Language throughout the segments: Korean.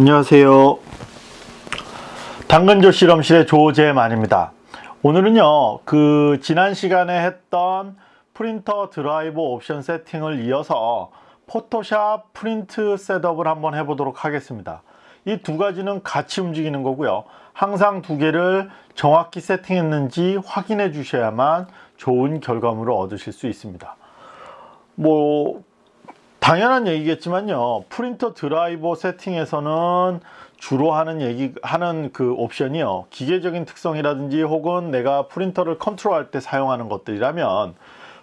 안녕하세요. 당근조 실험실의 조재만입니다. 오늘은요, 그 지난 시간에 했던 프린터 드라이버 옵션 세팅을 이어서 포토샵 프린트 셋업을 한번 해보도록 하겠습니다. 이 두 가지는 같이 움직이는 거고요. 항상 두 개를 정확히 세팅했는지 확인해 주셔야만 좋은 결과물을 얻으실 수 있습니다. 뭐 당연한 얘기겠지만요. 프린터 드라이버 세팅에서는 주로 하는 얘기 하는 그 옵션이요. 기계적인 특성이라든지 혹은 내가 프린터를 컨트롤할 때 사용하는 것들이라면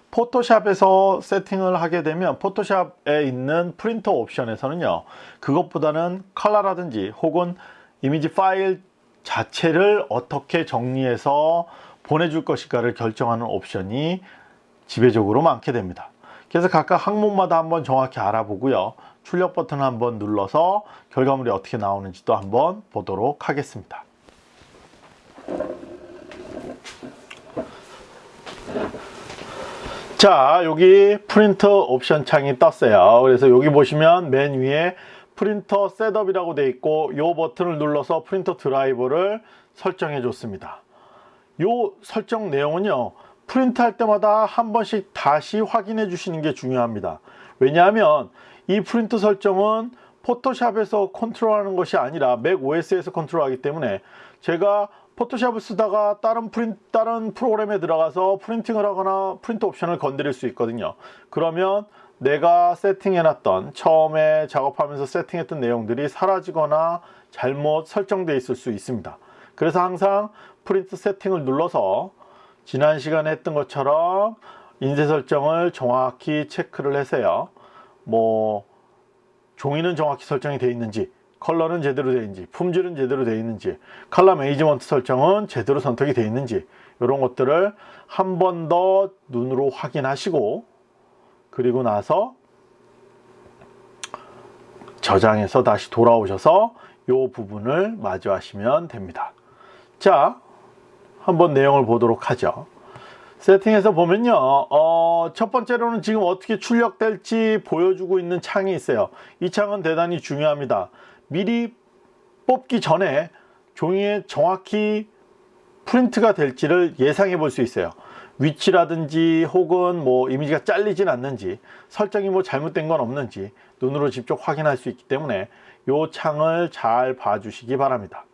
포토샵에서 세팅을 하게 되면 포토샵에 있는 프린터 옵션에서는요. 그것보다는 컬러라든지 혹은 이미지 파일 자체를 어떻게 정리해서 보내줄 것인가를 결정하는 옵션이 지배적으로 많게 됩니다. 그래서 각각 항목마다 한번 정확히 알아보고요. 출력 버튼 한번 눌러서 결과물이 어떻게 나오는지도 한번 보도록 하겠습니다. 자 여기 프린터 옵션 창이 떴어요 그래서 여기 보시면 맨 위에 프린터 setup이라고 되어 있고 이 버튼을 눌러서 프린터 드라이버를 설정해 줬습니다 이 설정 내용은요 프린트 할 때마다 한 번씩 다시 확인해 주시는 게 중요합니다. 왜냐하면 이 프린트 설정은 포토샵에서 컨트롤하는 것이 아니라 Mac OS에서 컨트롤하기 때문에 제가 포토샵을 쓰다가 다른 프린 다른 프로그램에 들어가서 프린팅을 하거나 프린트 옵션을 건드릴 수 있거든요. 그러면 내가 세팅해 놨던 처음에 작업하면서 세팅했던 내용들이 사라지거나 잘못 설정되어 있을 수 있습니다. 그래서 항상 프린트 세팅을 눌러서 지난 시간에 했던 것처럼 인쇄 설정을 정확히 체크를 해서요. 뭐 종이는 정확히 설정이 되어 있는지 컬러는 제대로 되어 있는지 품질은 제대로 되어 있는지 color management 설정은 제대로 선택이 되어 있는지 이런 것들을 한 번 더 눈으로 확인하시고 그리고 나서 저장해서 다시 돌아오셔서 이 부분을 마주하시면 됩니다. 자 한번 내용을 보도록 하죠. 세팅에서 보면요. 어, 첫 번째로는 지금 어떻게 출력될지 보여주고 있는 창이 있어요. 이 창은 대단히 중요합니다. 미리 뽑기 전에 종이에 정확히 프린트가 될지를 예상해 볼 수 있어요. 위치라든지 혹은 뭐 이미지가 잘리진 않는지 설정이 뭐 잘못된 건 없는지 눈으로 직접 확인할 수 있기 때문에 이 창을 잘 봐주시기 바랍니다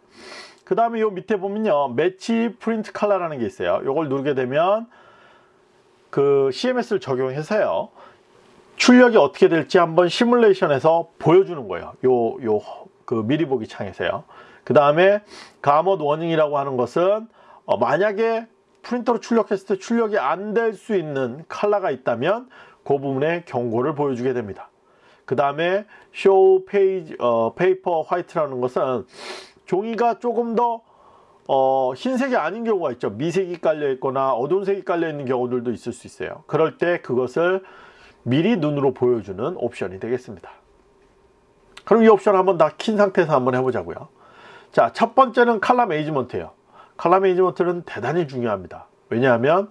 그 다음에 요 밑에 보면요. match print color라는 게 있어요. 요걸 누르게 되면 그 CMS를 적용해서요. 출력이 어떻게 될지 한번 시뮬레이션에서 보여주는 거예요. 요 요 그 미리 보기 창에서요. 그 다음에 gamut warning이라고 하는 것은 어 만약에 프린터로 출력했을 때 출력이 안 될 수 있는 컬러가 있다면 그 부분에 경고를 보여주게 됩니다. 그 다음에 show page 어, paper white라는 것은 종이가 조금 더 어, 흰색이 아닌 경우가 있죠. 미색이 깔려 있거나 어두운 색이 깔려 있는 경우들도 있을 수 있어요. 그럴 때 그것을 미리 눈으로 보여주는 옵션이 되겠습니다. 그럼 이 옵션 한번 다 킨 상태에서 한번 해보자고요. 자 첫 번째는 칼라 매니지먼트예요. 칼라 매니지먼트는 대단히 중요합니다. 왜냐하면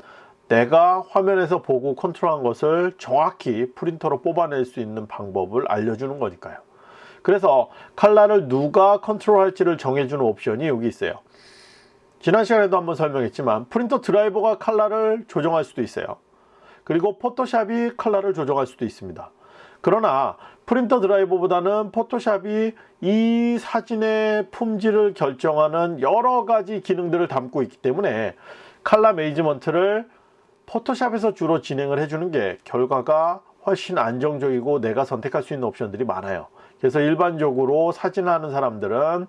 내가 화면에서 보고 컨트롤한 것을 정확히 프린터로 뽑아낼 수 있는 방법을 알려주는 거니까요 그래서 칼라를 누가 컨트롤할지를 정해주는 옵션이 여기 있어요. 지난 시간에도 한번 설명했지만 프린터 드라이버가 칼라를 조정할 수도 있어요. 그리고 포토샵이 칼라를 조정할 수도 있습니다. 그러나 프린터 드라이버보다는 포토샵이 이 사진의 품질을 결정하는 여러 가지 기능들을 담고 있기 때문에 칼라 매니지먼트를 포토샵에서 주로 진행을 해주는 게 결과가 훨씬 안정적이고 내가 선택할 수 있는 옵션들이 많아요 그래서 일반적으로 사진하는 사람들은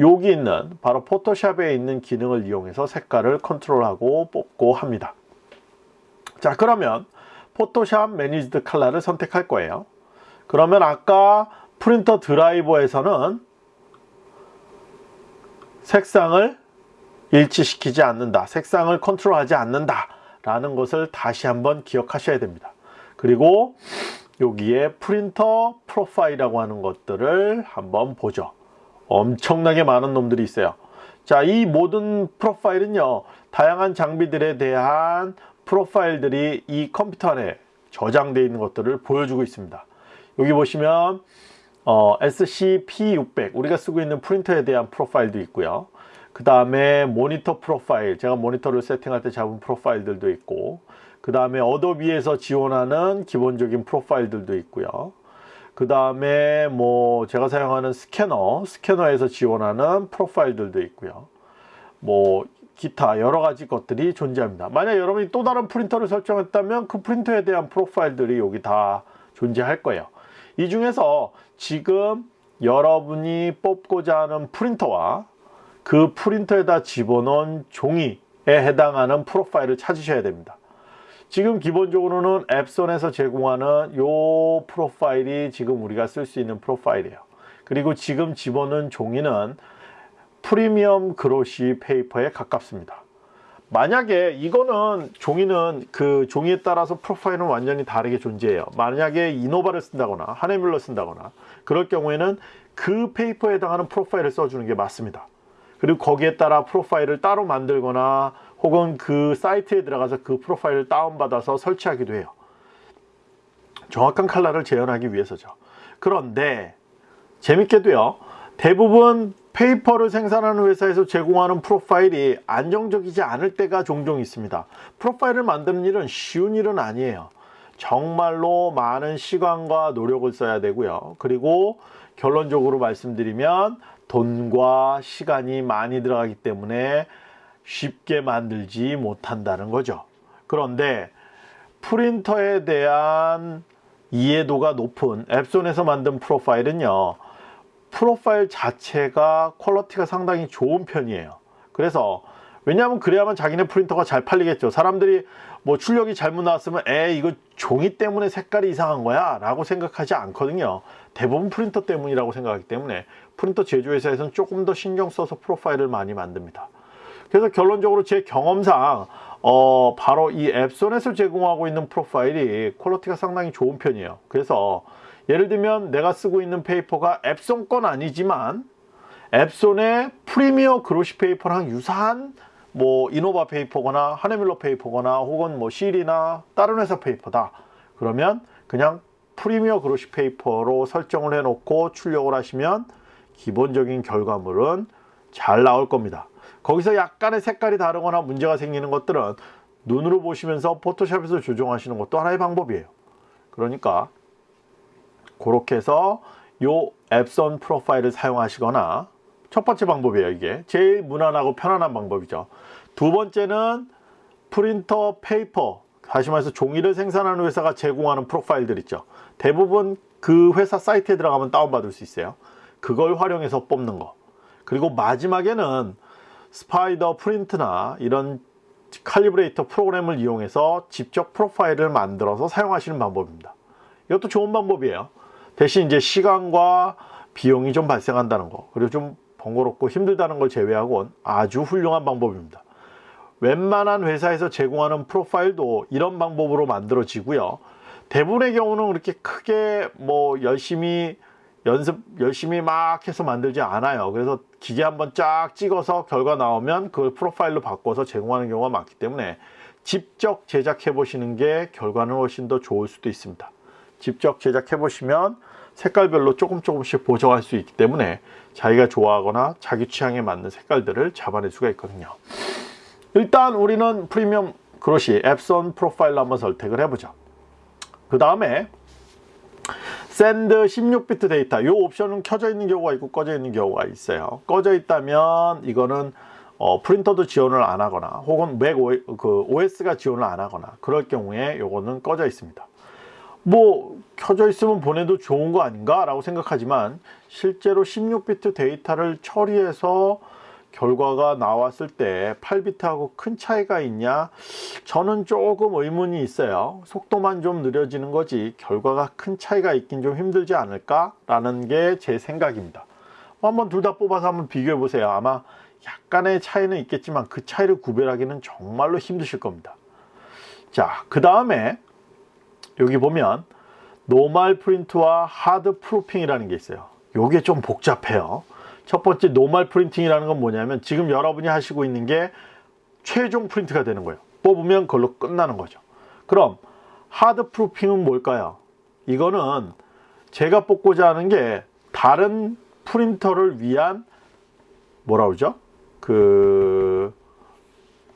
여기 있는 바로 포토샵에 있는 기능을 이용해서 색깔을 컨트롤하고 뽑고 합니다. 자 그러면 포토샵 매니지드 칼라를 선택할 거예요. 그러면 아까 프린터 드라이버에서는 색상을 일치시키지 않는다 색상을 컨트롤하지 않는다 라는 것을 다시 한번 기억하셔야 됩니다. 그리고 여기에 프린터 프로파일이라고 하는 것들을 한번 보죠. 엄청나게 많은 놈들이 있어요. 자 이 모든 프로파일은요 다양한 장비들에 대한 프로파일들이 이 컴퓨터 안에 저장되어 있는 것들을 보여주고 있습니다. 여기 보시면 어, SC-P600 우리가 쓰고 있는 프린터에 대한 프로파일도 있고요. 그 다음에 모니터 프로파일 제가 모니터를 세팅할 때 잡은 프로파일들도 있고 그 다음에 어도비에서 지원하는 기본적인 프로파일들도 있고요. 그 다음에 뭐 제가 사용하는 스캐너 스캐너에서 지원하는 프로파일들도 있고요. 뭐 기타 여러 가지 것들이 존재합니다. 만약 여러분이 또 다른 프린터를 설정했다면 그 프린터에 대한 프로파일들이 여기 다 존재할 거예요. 이 중에서 지금 여러분이 뽑고자 하는 프린터와 그 프린터에다 집어넣은 종이에 해당하는 프로파일을 찾으셔야 됩니다. 지금 기본적으로는 앱손에서 제공하는 요 프로파일이 지금 우리가 쓸 수 있는 프로파일이에요. 그리고 지금 집어넣은 종이는 premium glossy paper에 가깝습니다. 만약에 이거는 종이는 그 종이에 따라서 프로파일은 완전히 다르게 존재해요. 만약에 이노바를 쓴다거나 하네뮬러 쓴다거나 그럴 경우에는 그 페이퍼에 해당하는 프로파일을 써주는 게 맞습니다. 그리고 거기에 따라 프로파일을 따로 만들거나 혹은 그 사이트에 들어가서 그 프로파일을 다운받아서 설치하기도 해요. 정확한 칼라를 재현하기 위해서죠. 그런데 재밌게도요. 대부분 페이퍼를 생산하는 회사에서 제공하는 프로파일이 안정적이지 않을 때가 종종 있습니다. 프로파일을 만드는 일은 쉬운 일은 아니에요. 정말로 많은 시간과 노력을 써야 되고요. 그리고 결론적으로 말씀드리면 돈과 시간이 많이 들어가기 때문에 쉽게 만들지 못한다는 거죠. 그런데 프린터에 대한 이해도가 높은 앱손에서 만든 프로파일은요. 프로파일 자체가 퀄러티가 상당히 좋은 편이에요. 그래서 왜냐하면 그래야만 자기네 프린터가 잘 팔리겠죠. 사람들이 뭐 출력이 잘못 나왔으면 에 이거 종이 때문에 색깔이 이상한 거야 라고 생각하지 않거든요. 대부분 프린터 때문이라고 생각하기 때문에 프린터 제조회사에서는 조금 더 신경 써서 프로파일을 많이 만듭니다. 그래서 결론적으로 제 경험상 어 바로 이 엡손에서 제공하고 있는 프로파일이 quality가 상당히 좋은 편이에요. 그래서 예를 들면 내가 쓰고 있는 paper가 엡손 건 아니지만 엡손의 premier glossy paper랑 유사한 뭐 이노바 paper거나 하네뮬레 paper거나 혹은 뭐 실이나 다른 회사 paper다. 그러면 그냥 premier glossy paper로 설정을 해 놓고 출력을 하시면 기본적인 결과물은 잘 나올 겁니다. 거기서 약간의 색깔이 다르거나 문제가 생기는 것들은 눈으로 보시면서 포토샵에서 조정하시는 것도 하나의 방법이에요. 그러니까 그렇게 해서 요 엡손 프로파일을 사용하시거나 첫 번째 방법이에요 이게. 제일 무난하고 편안한 방법이죠. 두 번째는 프린터 paper 다시 말해서 종이를 생산하는 회사가 제공하는 프로파일들 있죠. 대부분 그 회사 사이트에 들어가면 다운받을 수 있어요. 그걸 활용해서 뽑는 거. 그리고 마지막에는 스파이더 프린트나 이런 calibrator 프로그램을 이용해서 직접 프로파일을 만들어서 사용하시는 방법입니다. 이것도 좋은 방법이에요. 대신 이제 시간과 비용이 좀 발생한다는 거 그리고 좀 번거롭고 힘들다는 걸 제외하고는 아주 훌륭한 방법입니다. 웬만한 회사에서 제공하는 프로파일도 이런 방법으로 만들어지고요. 대부분의 경우는 그렇게 크게 뭐 열심히 연습 열심히 막 해서 만들지 않아요. 그래서 기계 한번 쫙 찍어서 결과 나오면 그걸 프로파일로 바꿔서 제공하는 경우가 많기 때문에 직접 제작해 보시는 게 결과는 훨씬 더 좋을 수도 있습니다. 직접 제작해 보시면 색깔별로 조금 조금씩 보정할 수 있기 때문에 자기가 좋아하거나 자기 취향에 맞는 색깔들을 잡아낼 수가 있거든요. 일단 우리는 premium glossy 엡손 프로파일로 한번 선택을 해보죠. 그 다음에 send 16비트 데이터. 이 옵션은 켜져 있는 경우가 있고 꺼져 있는 경우가 있어요. 꺼져 있다면 이거는 어, 프린터도 지원을 안 하거나 혹은 Mac OS가 지원을 안 하거나 그럴 경우에 이거는 꺼져 있습니다. 뭐 켜져 있으면 보내도 좋은 거 아닌가? 라고 생각하지만 실제로 16비트 데이터를 처리해서 결과가 나왔을 때 8비트하고 큰 차이가 있냐? 저는 조금 의문이 있어요. 속도만 좀 느려지는 거지 결과가 큰 차이가 있긴 좀 힘들지 않을까 라는 게 제 생각입니다. 한번 둘 다 뽑아서 한번 비교해 보세요. 아마 약간의 차이는 있겠지만 그 차이를 구별하기는 정말로 힘드실 겁니다. 자 그 다음에 여기 보면 normal print와 hard proofing이라는 게 있어요. 요게 좀 복잡해요 첫 번째 normal printing이라는 건 뭐냐면 지금 여러분이 하시고 있는 게 최종 프린트가 되는 거예요 뽑으면 그걸로 끝나는 거죠 그럼 hard proofing은 뭘까요 이거는 제가 뽑고자 하는 게 다른 프린터를 위한 뭐라 그러죠? 그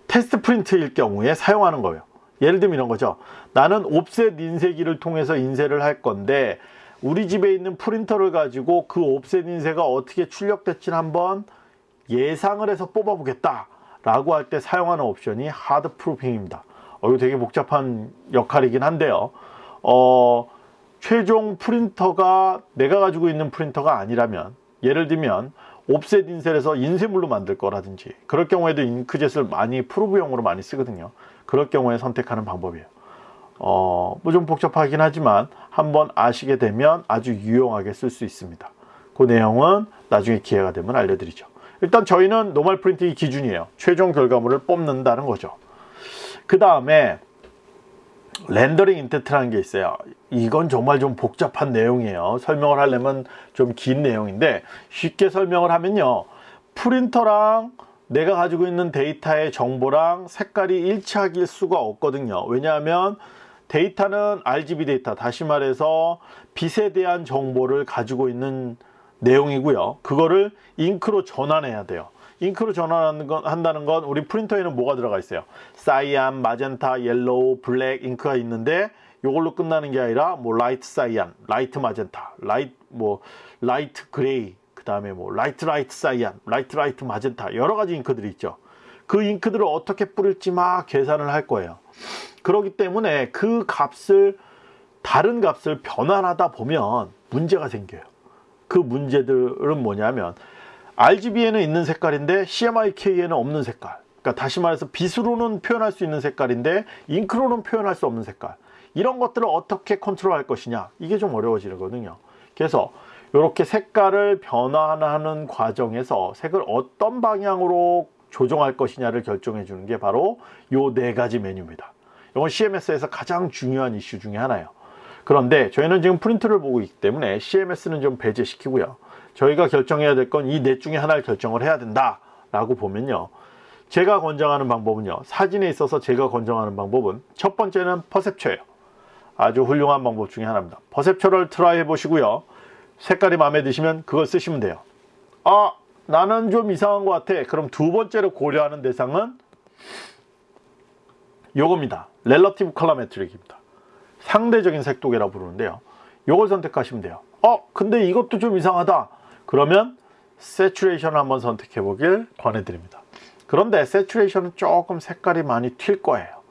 테스트 프린트일 경우에 사용하는 거예요. 예를 들면 이런 거죠. 나는 옵셋 인쇄기를 통해서 인쇄를 할 건데 우리 집에 있는 프린터를 가지고 그 옵셋 인쇄가 어떻게 출력될지 한번 예상을 해서 뽑아 보겠다 라고 할 때 사용하는 옵션이 하드 프루핑입니다. 어, 이거 되게 복잡한 역할이긴 한데요. 어, 최종 프린터가 내가 가지고 있는 프린터가 아니라면 예를 들면 옵셋 인쇄해서 인쇄물로 만들 거라든지 그럴 경우에도 잉크젯을 많이 프로브용으로 많이 쓰거든요. 그럴 경우에 선택하는 방법이에요. 어, 뭐 좀 복잡하긴 하지만 한번 아시게 되면 아주 유용하게 쓸 수 있습니다. 그 내용은 나중에 기회가 되면 알려드리죠. 일단 저희는 normal printing이 기준이에요. 최종 결과물을 뽑는다는 거죠. 그 다음에 rendering intent라는 게 있어요. 이건 정말 좀 복잡한 내용이에요. 설명을 하려면 좀 긴 내용인데 쉽게 설명을 하면요. 프린터랑 내가 가지고 있는 데이터의 정보랑 색깔이 일치할 수가 없거든요. 왜냐하면 데이터는 RGB 데이터, 다시 말해서 빛에 대한 정보를 가지고 있는 내용이고요. 그거를 잉크로 전환해야 돼요. 잉크로 전환하는 건, 한다는 건 우리 프린터에는 뭐가 들어가 있어요? cyan, magenta, yellow, black 잉크가 있는데 이걸로 끝나는 게 아니라 뭐 light cyan, light magenta, light 뭐 light gray, 그 다음에 뭐 light light cyan, light light magenta 여러 가지 잉크들이 있죠. 그 잉크들을 어떻게 뿌릴지 막 계산을 할 거예요. 그렇기 때문에 그 값을 다른 값을 변환하다 보면 문제가 생겨요. 그 문제들은 뭐냐면 RGB에는 있는 색깔인데 CMYK에는 없는 색깔 그러니까 다시 말해서 빛으로는 표현할 수 있는 색깔인데 잉크로는 표현할 수 없는 색깔 이런 것들을 어떻게 컨트롤 할 것이냐 이게 좀 어려워지거든요 그래서 이렇게 색깔을 변환하는 과정에서 색을 어떤 방향으로 조정할 것이냐를 결정해 주는 게 바로 요 네 가지 메뉴입니다. 이건 CMS에서 가장 중요한 이슈 중에 하나예요. 그런데 저희는 지금 프린트를 보고 있기 때문에 CMS는 좀 배제시키고요. 저희가 결정해야 될 건 이 넷 중에 하나를 결정을 해야 된다 라고 보면요. 제가 권장하는 방법은요. 사진에 있어서 제가 권장하는 방법은 첫 번째는 퍼셉처예요. 아주 훌륭한 방법 중에 하나입니다. perceptual을 try 해 보시고요. 색깔이 마음에 드시면 그걸 쓰시면 돼요. 아 나는 좀 이상한 것 같아 그럼 두 번째로 고려하는 대상은 요겁니다 relative colorimetric입니다 상대적인 색도계라고 부르는데요 요걸 선택하시면 돼요 어 근데 이것도 좀 이상하다 그러면 saturation 한번 선택해 보길 권해드립니다. 그런데 saturation은 조금 색깔이 많이 튈 거예요.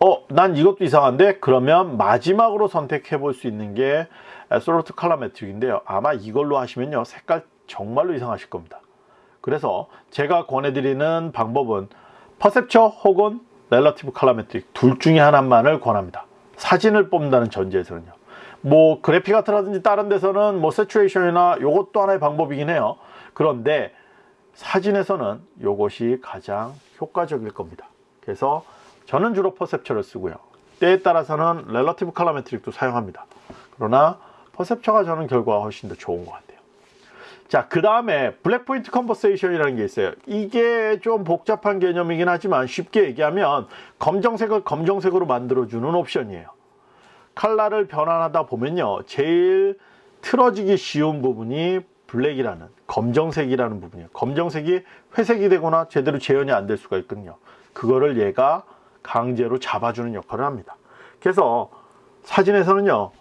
어, 난 이것도 이상한데? 그러면 마지막으로 선택해 볼 수 있는 게 솔로트 칼라메트릭인데요. 아마 이걸로 하시면요. 색깔 정말로 이상하실 겁니다. 그래서 제가 권해드리는 방법은 perceptual 혹은 relative colorimetric 둘 중에 하나만을 권합니다. 사진을 뽑는다는 전제에서는요. 뭐 그래픽 아트라든지 다른 데서는 뭐 saturation이나 요것도 하나의 방법이긴 해요 그런데 사진에서는 요것이 가장 효과적일 겁니다 그래서 저는 주로 perceptual을 쓰고요 때에 따라서는 렐러티브 칼라메트릭도 사용합니다 그러나 퍼셉처가 저는 결과가 훨씬 더 좋은 것 같아요 자, 그 다음에 black point compensation이라는 게 있어요. 이게 좀 복잡한 개념이긴 하지만 쉽게 얘기하면 검정색을 검정색으로 만들어주는 옵션이에요. 칼라를 변환하다 보면요 제일 틀어지기 쉬운 부분이 블랙이라는 검정색이라는 부분이에요 검정색이 회색이 되거나 제대로 재현이 안 될 수가 있거든요 그거를 얘가 강제로 잡아주는 역할을 합니다 그래서 사진에서는요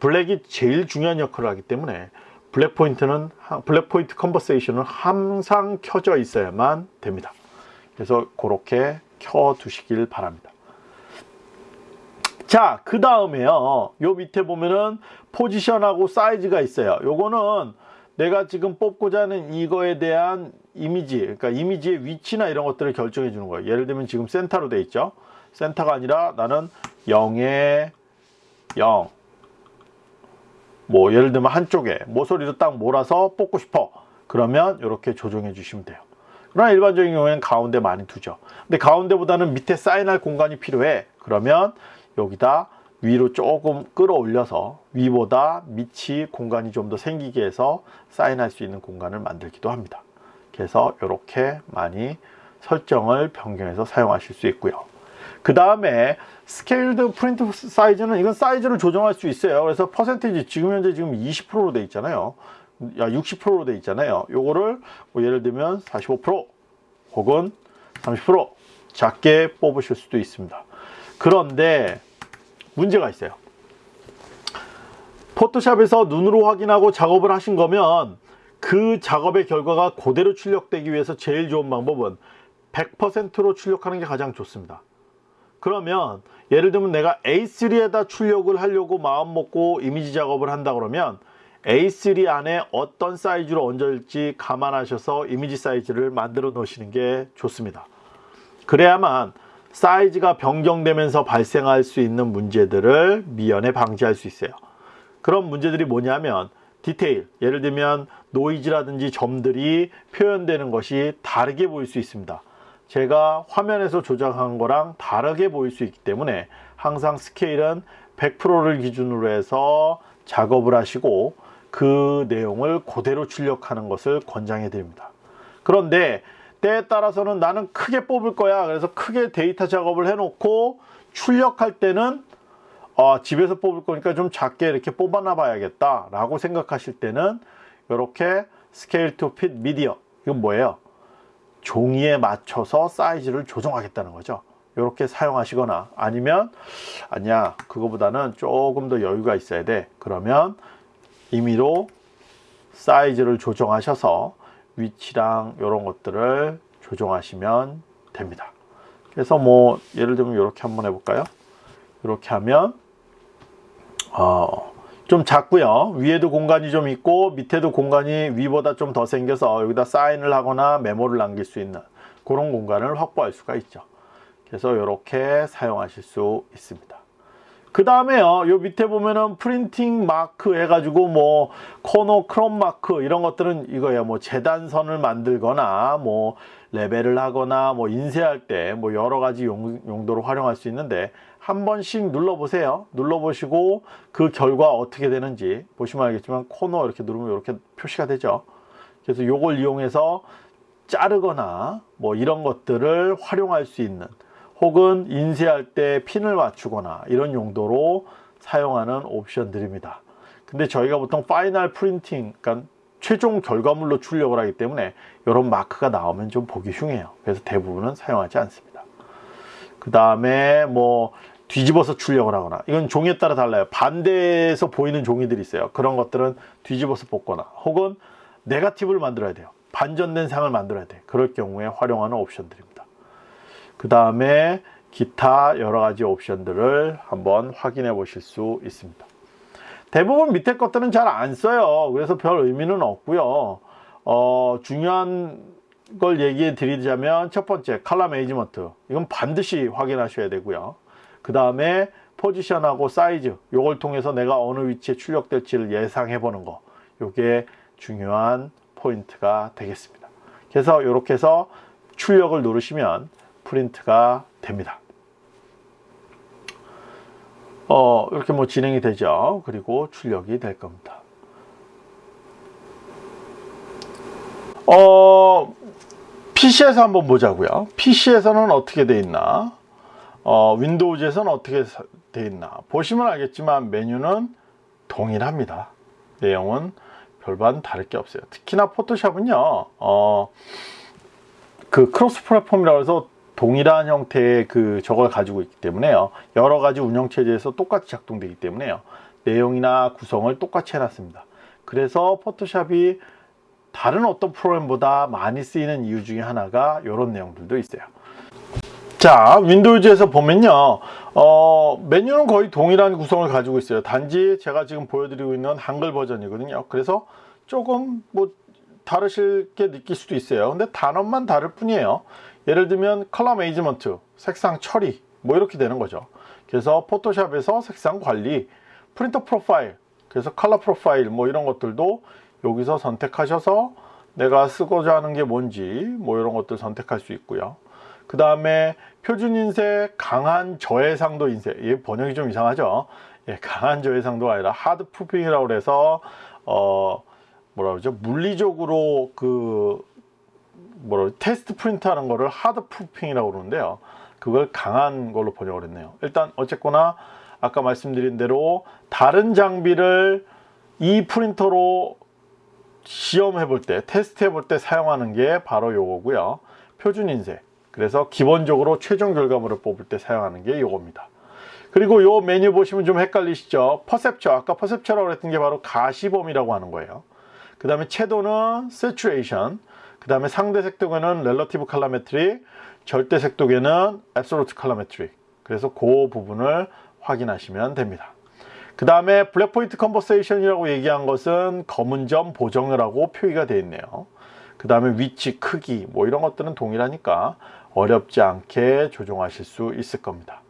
블랙이 제일 중요한 역할을 하기 때문에 블랙 포인트는 black point compensation은 항상 켜져 있어야만 됩니다 그래서 그렇게 켜 두시길 바랍니다 자, 그 다음에요. 요 밑에 보면은 포지션하고 사이즈가 있어요. 요거는 내가 지금 뽑고자 하는 이거에 대한 이미지, 그러니까 이미지의 위치나 이런 것들을 결정해 주는 거예요. 예를 들면 지금 센터로 돼 있죠. 센터가 아니라 나는 0에 0. 뭐 예를 들면 한쪽에 모서리로 딱 몰아서 뽑고 싶어. 그러면 이렇게 조정해 주시면 돼요. 그러나 일반적인 경우에는 가운데 많이 두죠. 근데 가운데보다는 밑에 사인할 공간이 필요해. 그러면 여기다 위로 조금 끌어올려서 위보다 밑이 공간이 좀 더 생기게 해서 사인할 수 있는 공간을 만들기도 합니다. 그래서 이렇게 많이 설정을 변경해서 사용하실 수 있고요. 그 다음에 scaled print size는 이건 사이즈를 조정할 수 있어요. 그래서 퍼센테이지 지금 현재 지금 20%로 돼 있잖아요. 야 60%로 돼 있잖아요. 요거를 뭐 예를 들면 45% 혹은 30% 작게 뽑으실 수도 있습니다. 그런데 문제가 있어요. 포토샵에서 눈으로 확인하고 작업을 하신 거면 그 작업의 결과가 그대로 출력되기 위해서 제일 좋은 방법은 100%로 출력하는 게 가장 좋습니다. 그러면 예를 들면 내가 A3에다 출력을 하려고 마음 먹고 이미지 작업을 한다 그러면 A3 안에 어떤 사이즈로 얹을지 감안하셔서 이미지 사이즈를 만들어 놓으시는 게 좋습니다. 그래야만 사이즈가 변경되면서 발생할 수 있는 문제들을 미연에 방지할 수 있어요. 그런 문제들이 뭐냐면 디테일, 예를 들면 노이즈라든지 점들이 표현되는 것이 다르게 보일 수 있습니다. 제가 화면에서 조작한 거랑 다르게 보일 수 있기 때문에 항상 스케일은 100%를 기준으로 해서 작업을 하시고 그 내용을 그대로 출력하는 것을 권장해 드립니다. 그런데 때에 따라서는 나는 크게 뽑을 거야. 그래서 크게 데이터 작업을 해 놓고 출력할 때는 어, 집에서 뽑을 거니까 좀 작게 이렇게 뽑아 놔 봐야겠다 라고 생각하실 때는 이렇게 scale to fit media 이건 뭐예요? 종이에 맞춰서 사이즈를 조정하겠다는 거죠. 이렇게 사용하시거나 아니면 아니야 그거보다는 조금 더 여유가 있어야 돼. 그러면 임의로 사이즈를 조정하셔서 위치랑 이런 것들을 조정하시면 됩니다. 그래서 뭐 예를 들면 이렇게 한번 해볼까요? 이렇게 하면 어, 좀 작고요. 위에도 공간이 좀 있고 밑에도 공간이 위보다 좀 더 생겨서 여기다 사인을 하거나 메모를 남길 수 있는 그런 공간을 확보할 수가 있죠. 그래서 이렇게 사용하실 수 있습니다. 그 다음에요. 요 밑에 보면은 프린팅 마크 해가지고 뭐 코너 크롬 마크 이런 것들은 이거예요. 뭐 재단선을 만들거나 뭐 레이블을 하거나 뭐 인쇄할 때 뭐 여러 가지 용, 용도로 활용할 수 있는데 한 번씩 눌러 보세요. 눌러 보시고 그 결과 어떻게 되는지 보시면 알겠지만 코너 이렇게 누르면 이렇게 표시가 되죠. 그래서 요걸 이용해서 자르거나 뭐 이런 것들을 활용할 수 있는 혹은 인쇄할 때 핀을 맞추거나 이런 용도로 사용하는 옵션들입니다. 근데 저희가 보통 final printing 그러니까 최종 결과물로 출력을 하기 때문에 이런 마크가 나오면 좀 보기 흉해요. 그래서 대부분은 사용하지 않습니다. 그 다음에 뭐 뒤집어서 출력을 하거나 이건 종이에 따라 달라요. 반대에서 보이는 종이들이 있어요. 그런 것들은 뒤집어서 뽑거나 혹은 네가티브를 만들어야 돼요. 반전된 상을 만들어야 돼. 그럴 경우에 활용하는 옵션들입니다. 그 다음에 기타 여러가지 옵션들을 한번 확인해 보실 수 있습니다. 대부분 밑에 것들은 잘 안 써요. 그래서 별 의미는 없고요. 어, 중요한 걸 얘기해 드리자면 첫 번째 color management. 이건 반드시 확인하셔야 되고요 그 다음에 포지션하고 사이즈 요걸 통해서 내가 어느 위치에 출력될지를 예상해 보는 거 요게 중요한 포인트가 되겠습니다 그래서 이렇게 해서 출력을 누르시면 프린트가 됩니다 어, 이렇게 뭐 진행이 되죠. 그리고 출력이 될 겁니다. 어, PC에서 한번 보자고요. PC에서는 어떻게 돼 있나? 어, 윈도우즈에서는 어떻게 돼 있나? 보시면 알겠지만 메뉴는 동일합니다. 내용은 별반 다를 게 없어요. 특히나 포토샵은요. 어, 그 cross platform이라고 해서 동일한 형태의 그 저걸 가지고 있기 때문에요 여러 가지 운영체제에서 똑같이 작동되기 때문에요 내용이나 구성을 똑같이 해놨습니다 그래서 포토샵이 다른 어떤 프로그램보다 많이 쓰이는 이유 중에 하나가 이런 내용들도 있어요 자 윈도우즈에서 보면요. 어, 메뉴는 거의 동일한 구성을 가지고 있어요. 단지 제가 지금 보여드리고 있는 한글 버전이거든요. 그래서 조금 뭐 다르실 게 느낄 수도 있어요. 근데 단어만 다를 뿐이에요. 예를 들면 color management, 색상 처리 뭐 이렇게 되는 거죠. 그래서 포토샵에서 색상 관리, printer profile, 그래서 color profile 뭐 이런 것들도 여기서 선택하셔서 내가 쓰고자 하는 게 뭔지 뭐 이런 것들 선택할 수 있고요. 그 다음에 표준 인쇄, 강한 저해상도 인쇄. 이 번역이 좀 이상하죠. 예, 강한 저해상도가 아니라 hard proofing이라고 해서 어 뭐라 그러죠? 물리적으로 그 뭐라 테스트 프린트 하는 거를 hard proofing이라고 그러는데요 그걸 강한 걸로 번역을 했네요. 일단 어쨌거나 아까 말씀드린 대로 다른 장비를 이 프린터로 시험해 볼 때, 테스트 해 볼 때 사용하는 게 바로 요거고요. 표준 인쇄. 그래서 기본적으로 최종 결과물을 뽑을 때 사용하는 게 요겁니다. 그리고 요 메뉴 보시면 좀 헷갈리시죠? perceptual. 아까 perceptual이라고 했던 게 바로 가시범위라고 하는 거예요. 그 다음에 채도는 saturation. 그 다음에 상대 색도계는 relative colorimetry. 절대 색도계는 absolute colorimetry. 그래서 그 부분을 확인하시면 됩니다. 그 다음에 black point compensation이라고 얘기한 것은 검은 점 보정이라고 표기가 되어 있네요. 그 다음에 위치, 크기 뭐 이런 것들은 동일하니까 어렵지 않게 조정하실 수 있을 겁니다.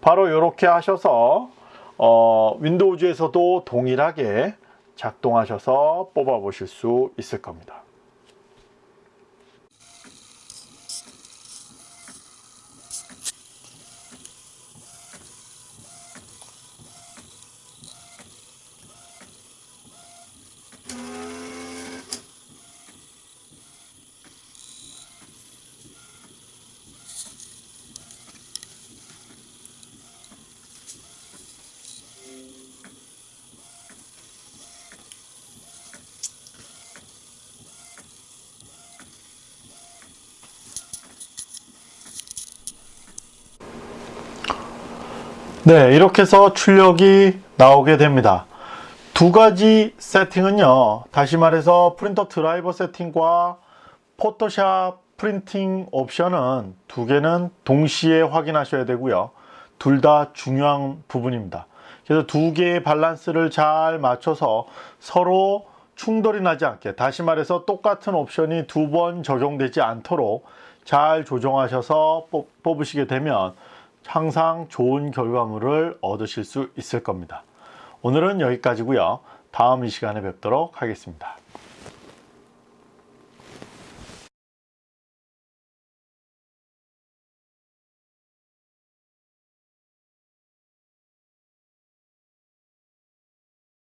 바로 이렇게 하셔서 어, 윈도우즈에서도 동일하게 작동하셔서 뽑아 보실 수 있을 겁니다. 네, 이렇게 해서 출력이 나오게 됩니다. 두 가지 세팅은요. 다시 말해서 프린터 드라이버 세팅과 포토샵 printing 옵션은 두 개는 동시에 확인하셔야 되고요. 둘 다 중요한 부분입니다. 그래서 두 개의 밸런스를 잘 맞춰서 서로 충돌이 나지 않게 다시 말해서 똑같은 옵션이 두 번 적용되지 않도록 잘 조정하셔서 뽑- 뽑으시게 되면 항상 좋은 결과물을 얻으실 수 있을 겁니다. 오늘은 여기까지고요. 다음 이 시간에 뵙도록 하겠습니다.